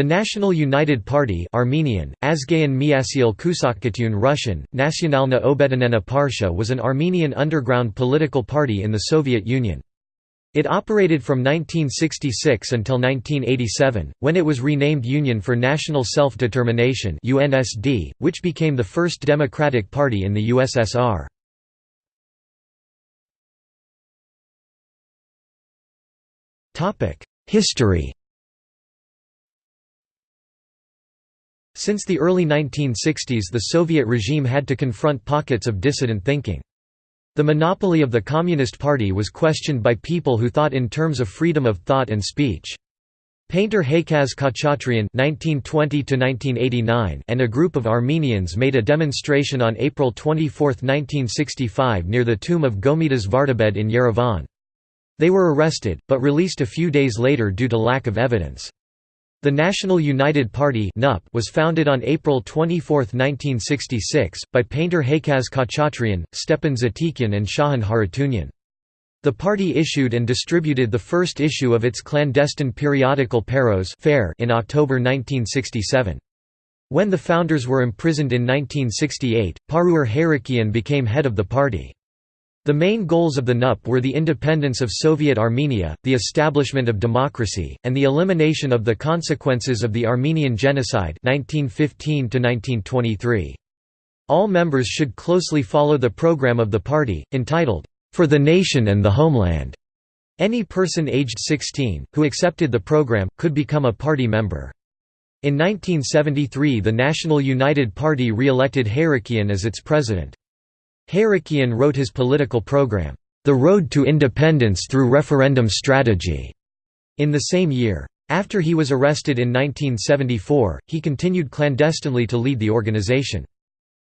The National United Party Armenian, Azgayan Miasil Kusakkatun Russian, Nasionalna Obedinena Parsha was an Armenian underground political party in the Soviet Union. It operated from 1966 until 1987, when it was renamed Union for National Self-Determination which became the first democratic party in the USSR. History Since the early 1960s the Soviet regime had to confront pockets of dissident thinking. The monopoly of the Communist Party was questioned by people who thought in terms of freedom of thought and speech. Painter Haykaz (1920–1989) and a group of Armenians made a demonstration on April 24, 1965, near the tomb of Gomidas Vardabed in Yerevan. They were arrested, but released a few days later due to lack of evidence. The National United Party was founded on April 24, 1966, by painter Haykaz Khachatryan, Stepan Zatikyan and Shahan Harutyunyan. The party issued and distributed the first issue of its clandestine periodical Paros in October 1967. When the founders were imprisoned in 1968, Paruyr Hayrikyan became head of the party. The main goals of the NUP were the independence of Soviet Armenia, the establishment of democracy, and the elimination of the consequences of the Armenian Genocide 1915 All members should closely follow the program of the party, entitled, "'For the Nation and the Homeland'". Any person aged 16, who accepted the program, could become a party member. In 1973 the National United Party re-elected as its president. Hayrikyan wrote his political program, The Road to Independence Through Referendum Strategy, in the same year. After he was arrested in 1974, he continued clandestinely to lead the organization.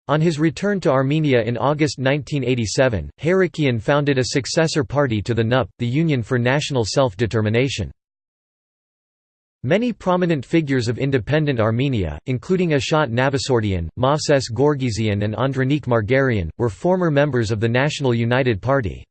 On his return to Armenia in August 1987, Hayrikyan founded a successor party to the NUP, the Union for National Self-Determination. Many prominent figures of independent Armenia, including Ashot Navasardyan, Movses Gorgisian and Andranik Margaryan, were former members of the National United Party.